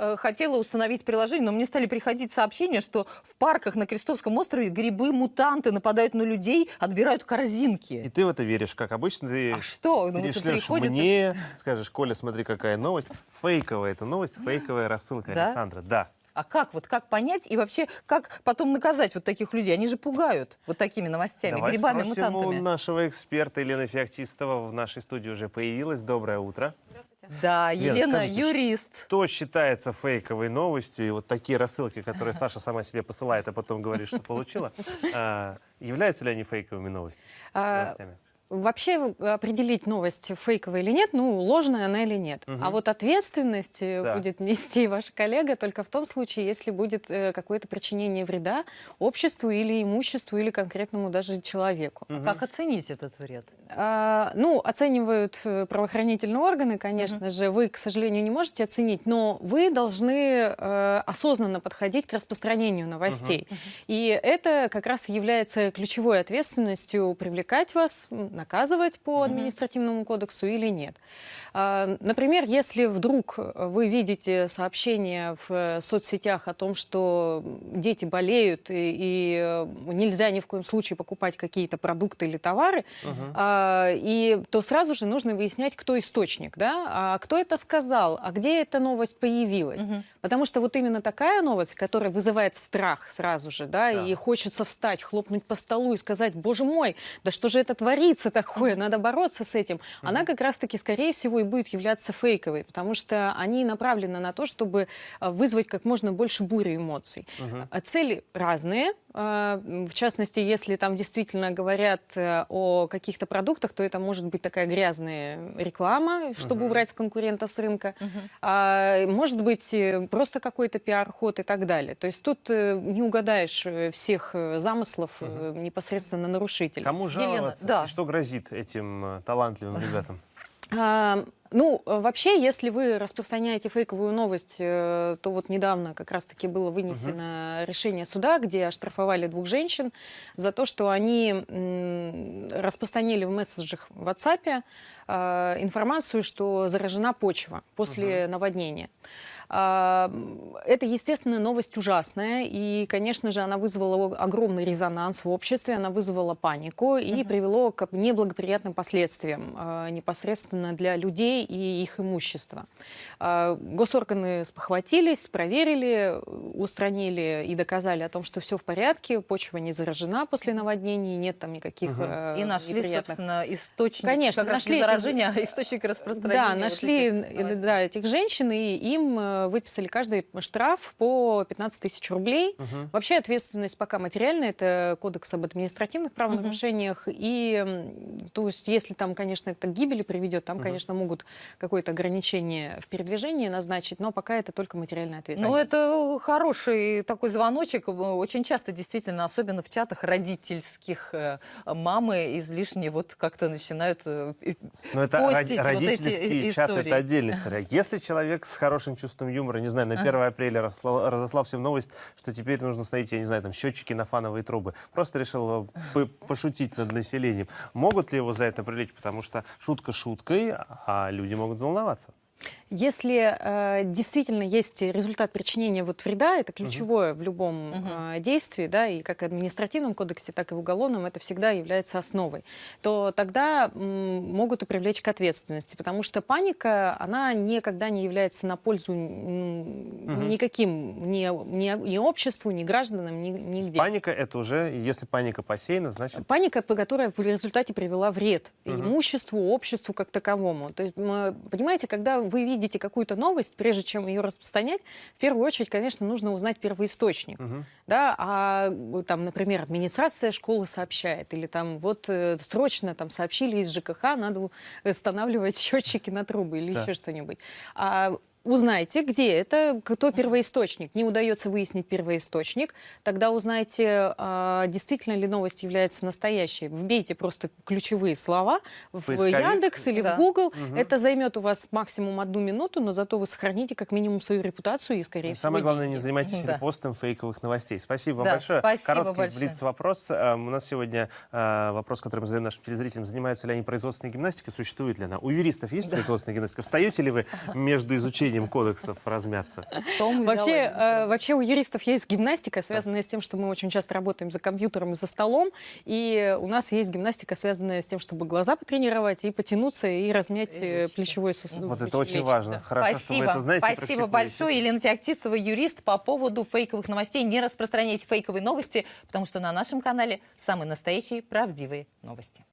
э, хотела установить приложение, но мне стали приходить сообщения, что в парках на Крестовском острове грибы-мутанты нападают на людей, отбирают корзинки. И ты в это веришь, как обычно. Ты А что? Ну, вот перешлешь приходит- мне, скажешь, Коля, смотри, какая новость. Фейковая эта новость, фейковая рассылка Да? Александра. Да. А как вот как понять и вообще как потом наказать вот таких людей? Они же пугают вот такими новостями, Давай грибами, мутантами. нашего эксперта Елены Феоктистова в нашей студии уже появилась. Доброе утро. Да, Лена, Елена скажите, юрист. Что считается фейковой новостью? И вот такие рассылки, которые Саша сама себе посылает, а потом говорит, что получила, а, являются ли они фейковыми новостями? А? Вообще определить новость фейковая или нет, ну, ложная она или нет. Мгм. А вот ответственность э, Да. будет нести ваша коллега только в том случае, если будет э, какое-то причинение вреда обществу или имуществу, или конкретному даже человеку. Мгм. Как оценить этот вред? А, ну, оценивают э, правоохранительные органы, конечно же. Вы, к сожалению, не можете оценить, но вы должны э, осознанно подходить к распространению новостей. И это как раз является ключевой ответственностью привлекать вас, наказывать по административному кодексу или нет. А, Например, если вдруг вы видите сообщение в э, соцсетях о том, что дети болеют и, и, нельзя ни в коем случае покупать какие-то продукты или товары, а, и то сразу же нужно выяснять, кто источник, да, а кто это сказал, а где эта новость появилась. Потому что вот именно такая новость, которая вызывает страх сразу же, да, Да. и хочется встать, хлопнуть по столу и сказать, боже мой, да что же это творится такое, надо бороться с этим, она как раз-таки, скорее всего, и будет являться фейковой, потому что они направлены на то, чтобы а, вызвать как можно больше бури эмоций. А Цели разные, а, в частности, если там действительно говорят э, о каких-то продуктах, то это может быть такая грязная реклама, чтобы убрать конкурента с рынка. А, может быть, э, просто какой-то пиар-ход и так далее. То есть тут э, не угадаешь э, всех замыслов э, непосредственно нарушителя. Кому Елена, жаловаться? да. И Что грозит этим талантливым ребятам? Ну, э, вообще, если вы распространяете фейковую новость, э, то вот недавно как раз-таки было вынесено решение суда, где оштрафовали двух женщин за то, что они распространили в месседжах в WhatsApp э, информацию, что заражена почва после наводнения. А, Это, естественно, новость ужасная, и, конечно же, она вызвала огромный резонанс в обществе, она вызвала панику и привело к неблагоприятным последствиям непосредственно для людей и их имущества. А, Госорганы спохватились, проверили, устранили и доказали о том, что все в порядке, почва не заражена после наводнений, нет там никаких э, И нашли, собственно, источник Конечно, как раз нашли не заражения, а источник распространения. да, вот нашли этих э, новостей. да, этих женщин, и им э, выписали каждый штраф по 15 тысяч рублей. Вообще ответственность пока материальная, это кодекс об административных правонарушениях. И, м, то есть, если там, конечно, это к гибели приведет, там, конечно, могут какое-то ограничение в передвижении назначить, но пока это только материальная Ну, ответственность. это хороший такой звоночек. Очень часто, действительно, особенно в чатах родительских, э, мамы излишне вот как-то начинают э, Но это постить роди- вот эти чат, истории. это отдельная история. Если человек с хорошим чувством юмора, не знаю, на 1 апреля разослал, разослал всем новость, что теперь нужно установить, я не знаю, там, счетчики на фановые трубы, просто решил э, пошутить над населением, могут ли его за это привлечь? Потому что шутка шуткой, а люди могут волноваться. Если э, действительно есть результат причинения вот вреда, это ключевое в любом э, действии, да, и как в административном кодексе, так и в уголовном, это всегда является основой, то тогда м, могут и привлечь к ответственности, потому что паника, она никогда не является на пользу м, никаким, ни, ни, ни обществу, ни гражданам, ни, нигде. Паника — это уже, если паника посеяна, значит... Паника, которая в результате привела вред имуществу, обществу как таковому. То есть, понимаете, когда вы видите какую-то новость, прежде чем ее распространять, в первую очередь, конечно, нужно узнать первоисточник. Да, а э, там, например, администрация школы сообщает, или там вот э, срочно там сообщили из ЖКХ, надо у- устанавливать счетчики на трубы или Да. еще что-нибудь. А Узнайте, где это, кто первоисточник. Не удается выяснить первоисточник, тогда узнайте, а, действительно ли новость является настоящей. Вбейте просто ключевые слова в Поисковик? Яндекс или Да. в Google. Это займет у вас максимум одну минуту, но зато вы сохраните как минимум свою репутацию и, скорее всего, Самое главное, не деньги. занимайтесь Да. репостом фейковых новостей. Спасибо вам Да, большое. спасибо Короткий большое. блиц-вопрос. Эм, У нас сегодня э, вопрос, который мы задаем нашим телезрителям. Занимаются ли они производственной гимнастикой? Существует ли она? У юристов есть производственная гимнастика? Встаете ли вы между изучением соблюдением кодексов размяться. Вообще, э, вообще у юристов есть гимнастика, связанная с тем, что мы очень часто работаем за компьютером и за столом, и у нас есть гимнастика, связанная с тем, чтобы глаза потренировать и потянуться и размять э, плечевой сустав. Вот это очень лечь, важно. да. Хорошо, что вы Спасибо. это знаете. и Спасибо большое. Елена Феоктистова, юрист, по поводу фейковых новостей. Не распространяйте фейковые новости, потому что на нашем канале самые настоящие правдивые новости.